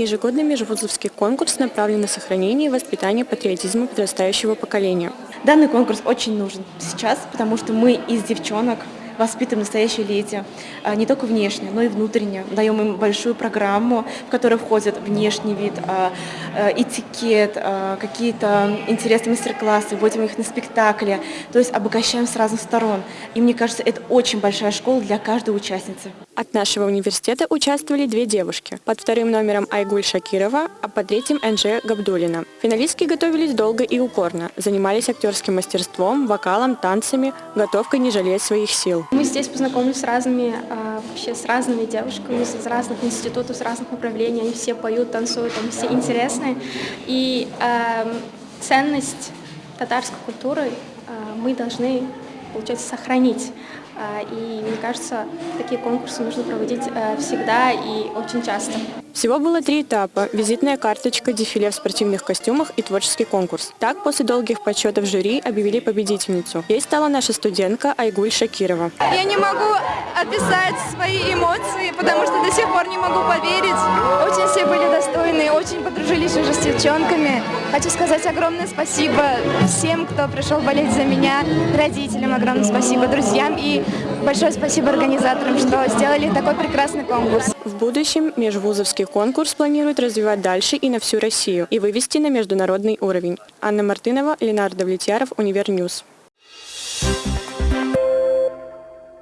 ежегодный межвузовский конкурс направлен на сохранение и воспитание патриотизма подрастающего поколения. Данный конкурс очень нужен сейчас, потому что мы из девчонок воспитываем настоящие леди, а, не только внешне, но и внутренне. Даем им большую программу, в которую входит внешний вид, а, этикет, какие-то интересные мастер-классы, вводим их на спектакли, то есть обогащаем с разных сторон. И мне кажется, это очень большая школа для каждой участницы. От нашего университета участвовали две девушки. Под вторым номером Айгуль Шакирова, а под третьим Энже Габдулина. Финалистки готовились долго и упорно. Занимались актерским мастерством, вокалом, танцами, готовкой не жалеть своих сил. Мы здесь познакомились с разными, а, вообще с разными девушками, из разных институтов, с разных направлений. Они все поют, танцуют, они все интересные. И э, ценность татарской культуры э, мы должны, получается, сохранить. А, и мне кажется, такие конкурсы нужно проводить э, всегда и очень часто. Всего было три этапа – визитная карточка, дефиле в спортивных костюмах и творческий конкурс. Так, после долгих подсчетов жюри объявили победительницу. Ей стала наша студентка Айгуль Шакирова. Я не могу описать свои эмоции, потому что до сих пор не могу поверить. Очень подружились уже с девчонками. Хочу сказать огромное спасибо всем, кто пришел болеть за меня, родителям огромное спасибо, друзьям и большое спасибо организаторам, что сделали такой прекрасный конкурс. В будущем межвузовский конкурс планирует развивать дальше и на всю Россию и вывести на международный уровень. Анна Мартынова, Ленар Давлетьяров, Univer News. Thank you